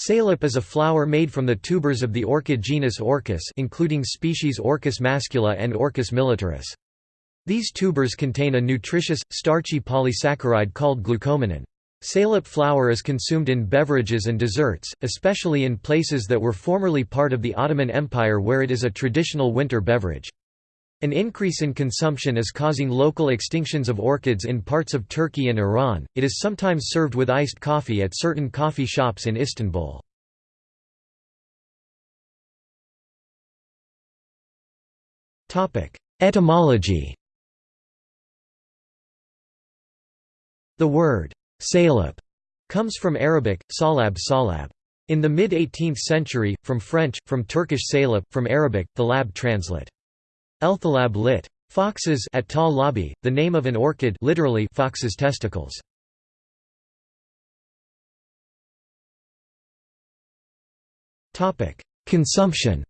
Salep is a flour made from the tubers of the orchid genus Orchis including species Orchis mascula and Orchis militaris. These tubers contain a nutritious, starchy polysaccharide called glucomannan. Salep flour is consumed in beverages and desserts, especially in places that were formerly part of the Ottoman Empire where it is a traditional winter beverage. An increase in consumption is causing local extinctions of orchids in parts of Turkey and Iran. It is sometimes served with iced coffee at certain coffee shops in Istanbul. Topic: Etymology. The word salab comes from Arabic salab salab. In the mid-18th century, from French, from Turkish salab, from Arabic, the lab translate. Elthalab lit. Foxes at Tal Labi, the name of an orchid literally fox's testicles. Consumption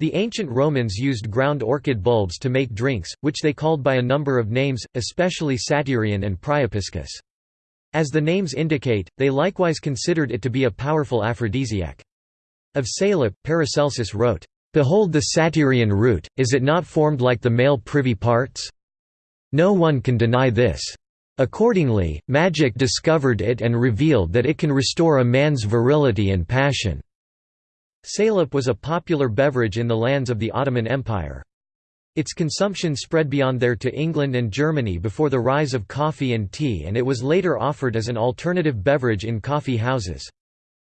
The ancient Romans used ground orchid bulbs to make drinks, which they called by a number of names, especially Satyrion and Priapiscus. As the names indicate, they likewise considered it to be a powerful aphrodisiac. Of Salep, Paracelsus wrote, "'Behold the Satyrion root, is it not formed like the male privy parts? No one can deny this. Accordingly, magic discovered it and revealed that it can restore a man's virility and passion." Salep was a popular beverage in the lands of the Ottoman Empire. Its consumption spread beyond there to England and Germany before the rise of coffee and tea and it was later offered as an alternative beverage in coffee houses.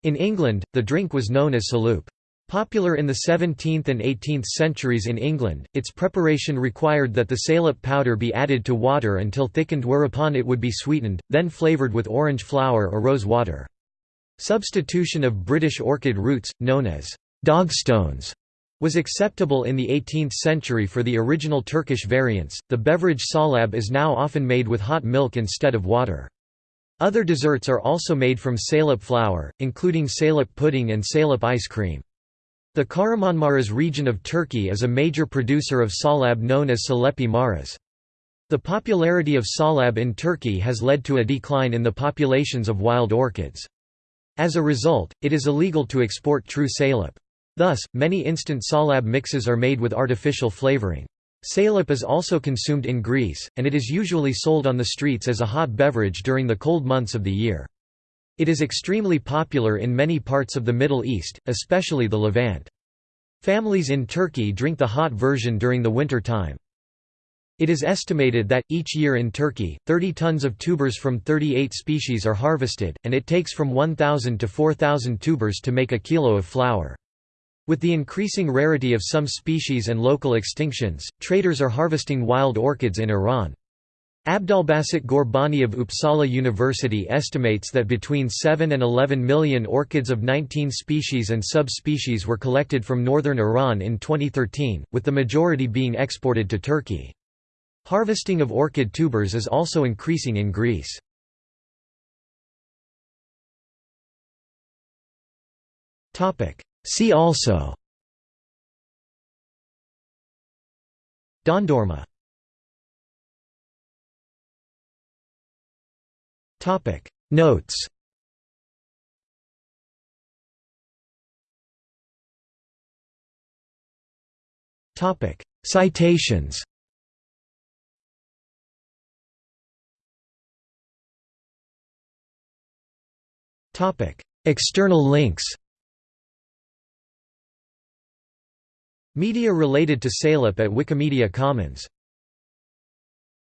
In England, the drink was known as saloop. Popular in the 17th and 18th centuries in England, its preparation required that the salep powder be added to water until thickened whereupon it would be sweetened, then flavoured with orange flower or rose water. Substitution of British orchid roots, known as dogstones, was acceptable in the 18th century for the original Turkish variants. The beverage salab is now often made with hot milk instead of water. Other desserts are also made from salep flour, including salep pudding and salep ice cream. The Kahramanmaras region of Turkey is a major producer of salab known as Salepi Maras. The popularity of salab in Turkey has led to a decline in the populations of wild orchids. As a result, it is illegal to export true salep. Thus, many instant salab mixes are made with artificial flavoring. Salep is also consumed in Greece, and it is usually sold on the streets as a hot beverage during the cold months of the year. It is extremely popular in many parts of the Middle East, especially the Levant. Families in Turkey drink the hot version during the winter time. It is estimated that, each year in Turkey, 30 tons of tubers from 38 species are harvested, and it takes from 1,000 to 4,000 tubers to make a kilo of flour. With the increasing rarity of some species and local extinctions, traders are harvesting wild orchids in Iran. Abdolbaset Ghorbani of Uppsala University estimates that between 7 and 11 million orchids of 19 species and subspecies were collected from northern Iran in 2013, with the majority being exported to Turkey. Harvesting of orchid tubers is also increasing in Greece. See also. Dondurma Topic. Notes. Topic. Citations. Topic. External links Media related to Salep at Wikimedia Commons